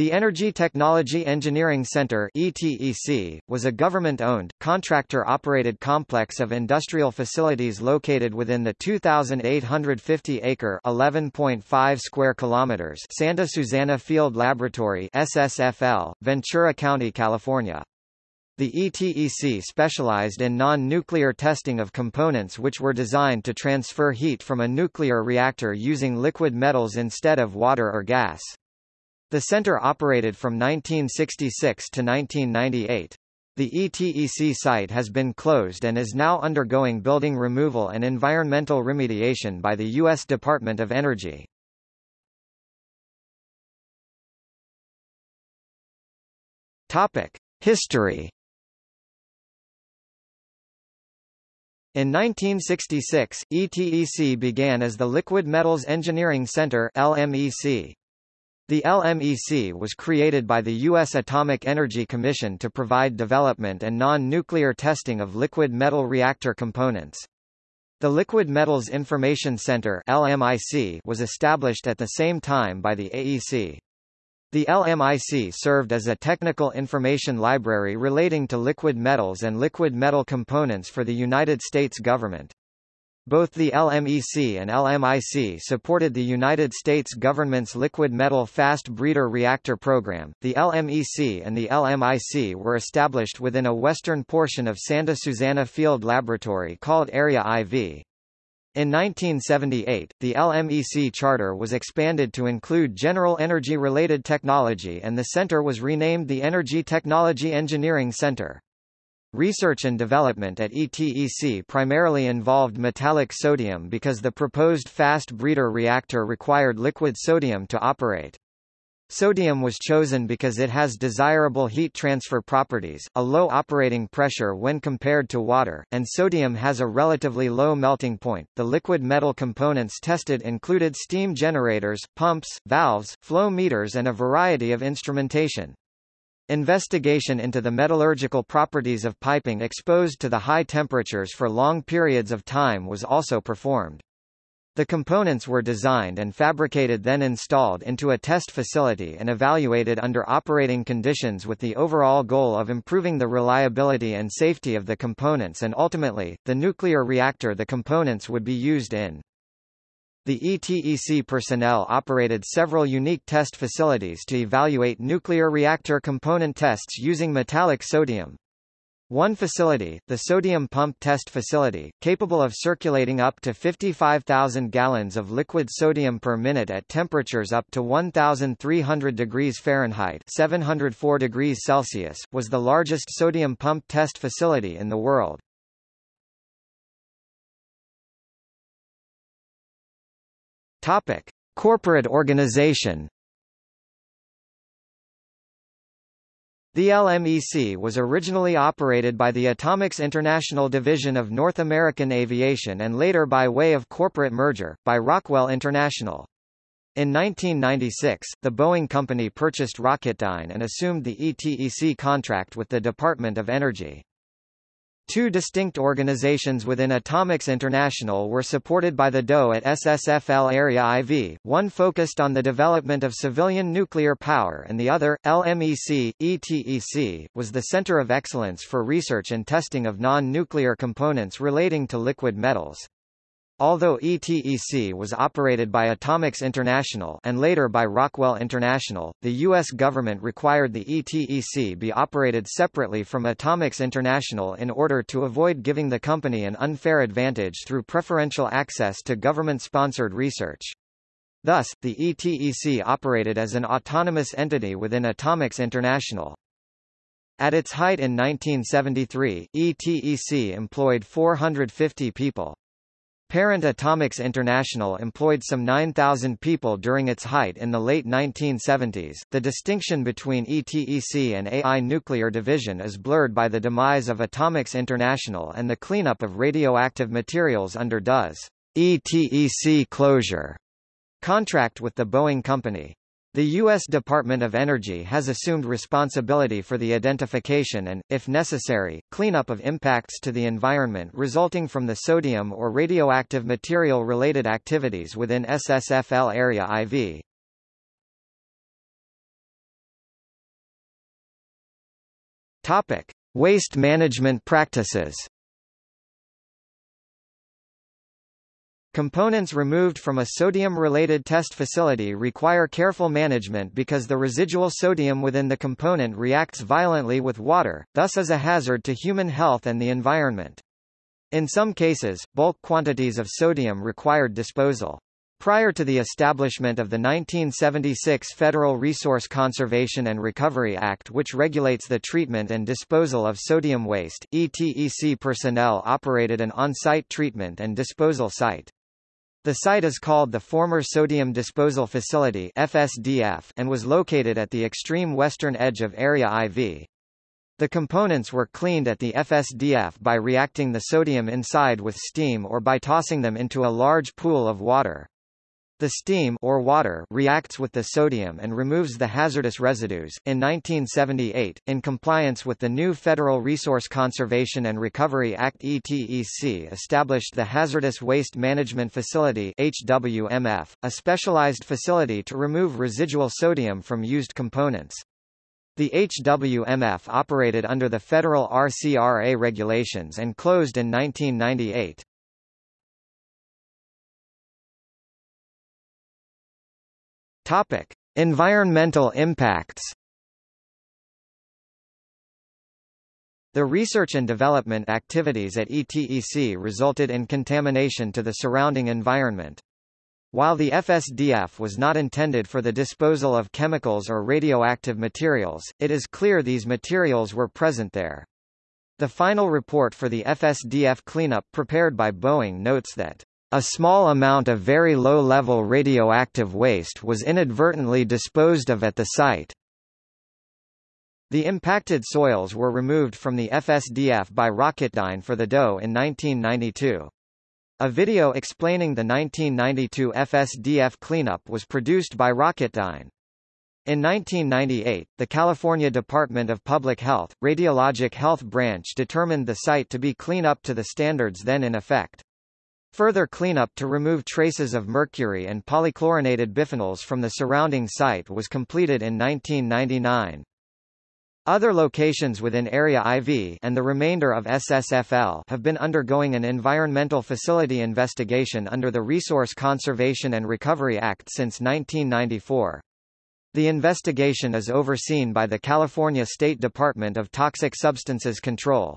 The Energy Technology Engineering Center ETEC, was a government-owned, contractor-operated complex of industrial facilities located within the 2,850-acre (11.5 square kilometers) Santa Susana Field Laboratory SSFL, Ventura County, California. The ETEC specialized in non-nuclear testing of components which were designed to transfer heat from a nuclear reactor using liquid metals instead of water or gas. The center operated from 1966 to 1998. The ETEC site has been closed and is now undergoing building removal and environmental remediation by the U.S. Department of Energy. History. In 1966, ETEC began as the Liquid Metals Engineering Center (LMEC). The LMEC was created by the U.S. Atomic Energy Commission to provide development and non-nuclear testing of liquid metal reactor components. The Liquid Metals Information Center LMIC was established at the same time by the AEC. The LMIC served as a technical information library relating to liquid metals and liquid metal components for the United States government. Both the LMEC and LMIC supported the United States government's liquid metal fast breeder reactor program. The LMEC and the LMIC were established within a western portion of Santa Susana Field Laboratory called Area IV. In 1978, the LMEC charter was expanded to include general energy-related technology and the center was renamed the Energy Technology Engineering Center. Research and development at ETEC primarily involved metallic sodium because the proposed fast breeder reactor required liquid sodium to operate. Sodium was chosen because it has desirable heat transfer properties, a low operating pressure when compared to water, and sodium has a relatively low melting point. The liquid metal components tested included steam generators, pumps, valves, flow meters and a variety of instrumentation. Investigation into the metallurgical properties of piping exposed to the high temperatures for long periods of time was also performed. The components were designed and fabricated then installed into a test facility and evaluated under operating conditions with the overall goal of improving the reliability and safety of the components and ultimately, the nuclear reactor the components would be used in. The ETEC personnel operated several unique test facilities to evaluate nuclear reactor component tests using metallic sodium. One facility, the sodium pump test facility, capable of circulating up to 55,000 gallons of liquid sodium per minute at temperatures up to 1,300 degrees Fahrenheit 704 degrees Celsius, was the largest sodium pump test facility in the world. Topic: Corporate organization. The LMEC was originally operated by the Atomics International Division of North American Aviation and later by way of corporate merger, by Rockwell International. In 1996, the Boeing company purchased Rocketdyne and assumed the ETEC contract with the Department of Energy. Two distinct organizations within Atomics International were supported by the DOE at SSFL Area IV, one focused on the development of civilian nuclear power and the other, LMEC, ETEC, was the Center of Excellence for Research and Testing of Non-Nuclear Components relating to liquid metals. Although ETEC was operated by Atomics International and later by Rockwell International, the U.S. government required the ETEC be operated separately from Atomics International in order to avoid giving the company an unfair advantage through preferential access to government-sponsored research. Thus, the ETEC operated as an autonomous entity within Atomics International. At its height in 1973, ETEC employed 450 people. Parent Atomics International employed some 9,000 people during its height in the late 1970s. The distinction between ETEC and AI Nuclear Division is blurred by the demise of Atomics International and the cleanup of radioactive materials under DOE's ETEC closure contract with the Boeing Company. The U.S. Department of Energy has assumed responsibility for the identification and, if necessary, cleanup of impacts to the environment resulting from the sodium or radioactive material-related activities within SSFL Area IV. Topic. Waste management practices Components removed from a sodium-related test facility require careful management because the residual sodium within the component reacts violently with water, thus is a hazard to human health and the environment. In some cases, bulk quantities of sodium required disposal. Prior to the establishment of the 1976 Federal Resource Conservation and Recovery Act which regulates the treatment and disposal of sodium waste, ETEC personnel operated an on-site treatment and disposal site. The site is called the Former Sodium Disposal Facility FSDF and was located at the extreme western edge of Area IV. The components were cleaned at the FSDF by reacting the sodium inside with steam or by tossing them into a large pool of water. The steam or water reacts with the sodium and removes the hazardous residues. In 1978, in compliance with the new Federal Resource Conservation and Recovery Act ETEC established the Hazardous Waste Management Facility HWMF, a specialized facility to remove residual sodium from used components. The HWMF operated under the federal RCRA regulations and closed in 1998. Topic: Environmental impacts. The research and development activities at ETEC resulted in contamination to the surrounding environment. While the FSDF was not intended for the disposal of chemicals or radioactive materials, it is clear these materials were present there. The final report for the FSDF cleanup prepared by Boeing notes that a small amount of very low-level radioactive waste was inadvertently disposed of at the site. The impacted soils were removed from the FSDF by Rocketdyne for the DOE in 1992. A video explaining the 1992 FSDF cleanup was produced by Rocketdyne. In 1998, the California Department of Public Health, Radiologic Health Branch determined the site to be clean up to the standards then in effect. Further cleanup to remove traces of mercury and polychlorinated biphenyls from the surrounding site was completed in 1999. Other locations within Area IV and the remainder of SSFL have been undergoing an environmental facility investigation under the Resource Conservation and Recovery Act since 1994. The investigation is overseen by the California State Department of Toxic Substances Control.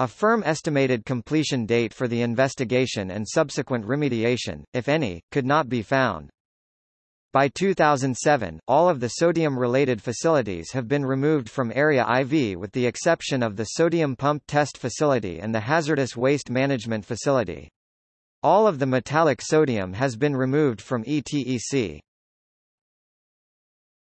A firm estimated completion date for the investigation and subsequent remediation, if any, could not be found. By 2007, all of the sodium-related facilities have been removed from Area IV with the exception of the Sodium Pump Test Facility and the Hazardous Waste Management Facility. All of the metallic sodium has been removed from ETEC.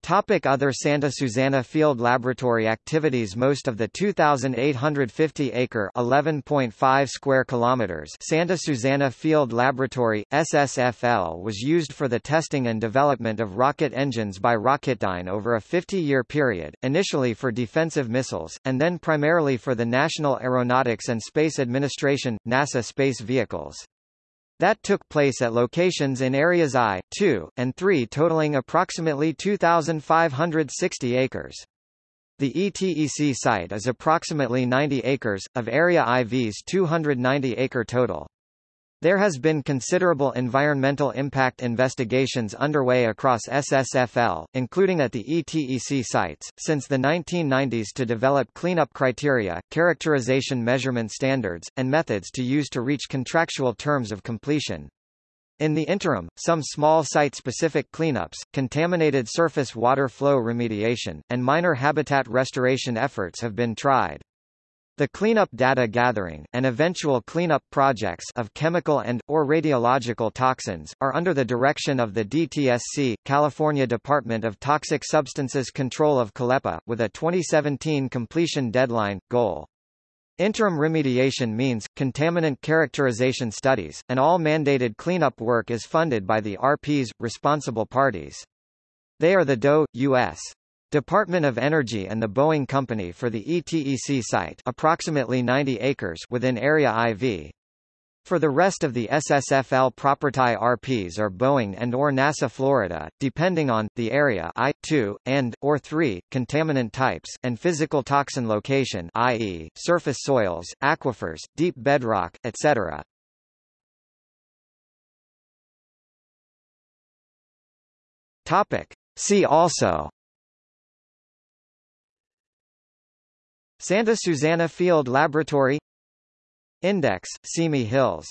Topic Other Santa Susana Field Laboratory activities Most of the 2,850-acre (11.5 square kilometers) Santa Susana Field Laboratory, SSFL was used for the testing and development of rocket engines by Rocketdyne over a 50-year period, initially for defensive missiles, and then primarily for the National Aeronautics and Space Administration, NASA space vehicles. That took place at locations in areas I, II, and III totaling approximately 2,560 acres. The ETEC site is approximately 90 acres, of Area IV's 290-acre total. There has been considerable environmental impact investigations underway across SSFL, including at the ETEC sites, since the 1990s to develop cleanup criteria, characterization measurement standards, and methods to use to reach contractual terms of completion. In the interim, some small site-specific cleanups, contaminated surface water flow remediation, and minor habitat restoration efforts have been tried. The cleanup data gathering, and eventual cleanup projects of chemical and, or radiological toxins, are under the direction of the DTSC, California Department of Toxic Substances Control of CALEPA, with a 2017 completion deadline, goal. Interim remediation means, contaminant characterization studies, and all mandated cleanup work is funded by the RPs, responsible parties. They are the DOE, U.S. Department of Energy and the Boeing Company for the ETEC site approximately 90 acres within Area IV. For the rest of the SSFL property RPs are Boeing and or NASA Florida, depending on, the area I, 2, and, or 3, contaminant types, and physical toxin location i.e., surface soils, aquifers, deep bedrock, etc. Topic. See also Santa Susana Field Laboratory Index, Simi Hills